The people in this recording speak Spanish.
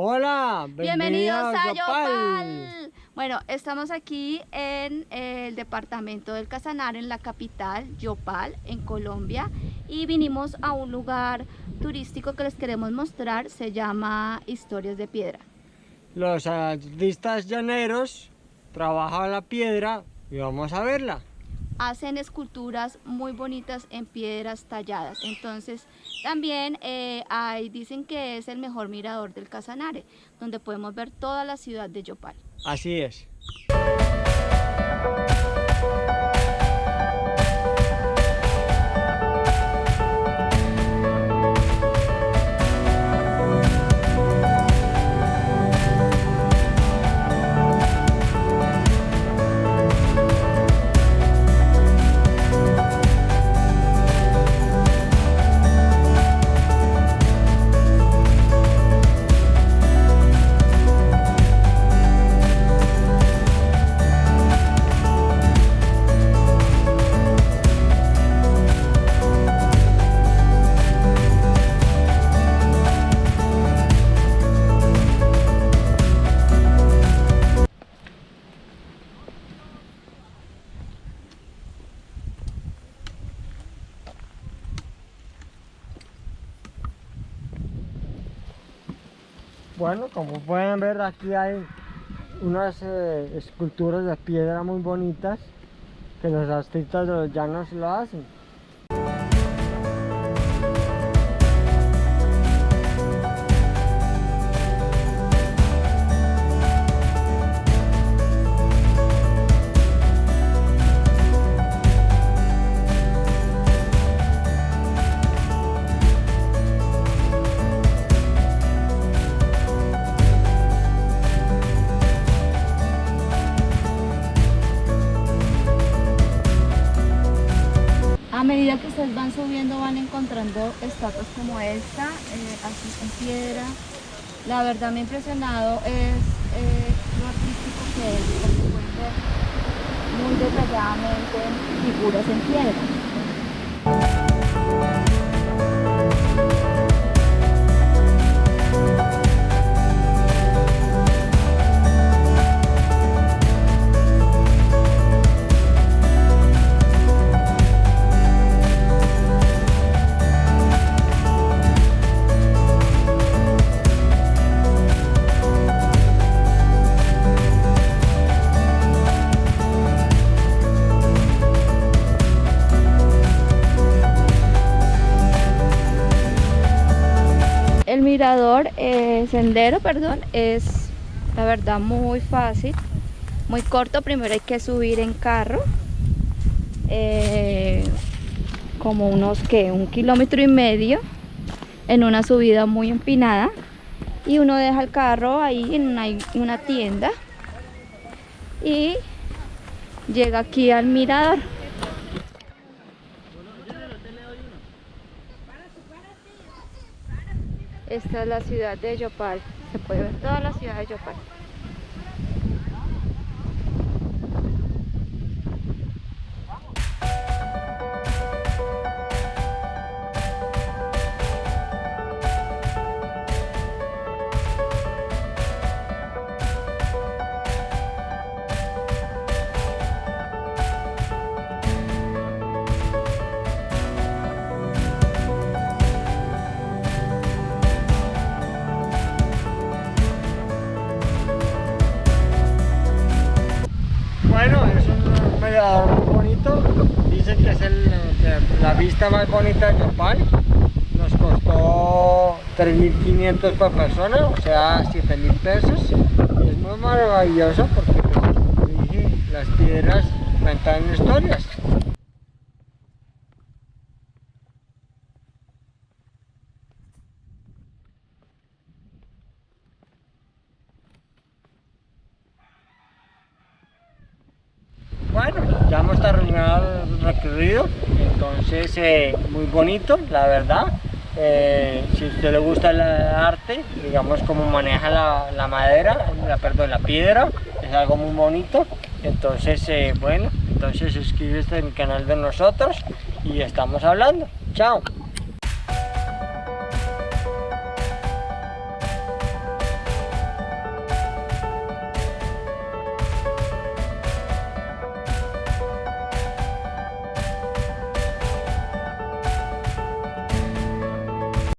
Hola, bienvenidos, a Yopal. Bueno, estamos aquí en el departamento del Casanare, en la capital, Yopal, en Colombia, y vinimos a un lugar turístico que les queremos mostrar, se llama Historias de Piedra. Los artistas llaneros trabajan la piedra y vamos a verla hacen esculturas muy bonitas en piedras talladas. Entonces también eh, dicen que es el mejor mirador del Casanare, donde podemos ver toda la ciudad de Yopal. Así es. Bueno, como pueden ver aquí hay unas eh, esculturas de piedra muy bonitas que los artistas de los llanos lo hacen. Medida que ustedes van subiendo van encontrando estatuas como esta, eh, así en piedra. La verdad me ha impresionado es eh, lo artístico que es, porque pueden ver muy detalladamente figuras en piedra. El mirador, eh, sendero, perdón, es la verdad muy fácil, muy corto. Primero hay que subir en carro, eh, como unos que un kilómetro y medio, en una subida muy empinada. Y uno deja el carro ahí en una, en una tienda y llega aquí al mirador. Esta es la ciudad de Yopal. Se puede ver toda la ciudad de Yopal. Muy bonito. Dice que es la vista más bonita de Yopal. Nos costó 3.500 por persona, o sea 7.000 pesos. Es muy maravilloso porque, como dije, las piedras cuentan historias. Hemos terminado el recorrido, entonces eh, muy bonito, la verdad. Eh, si a usted le gusta el arte, digamos cómo maneja la, madera, perdón, la piedra, es algo muy bonito. Entonces, eh, bueno, entonces suscríbete al canal de nosotros y estamos hablando. Chao.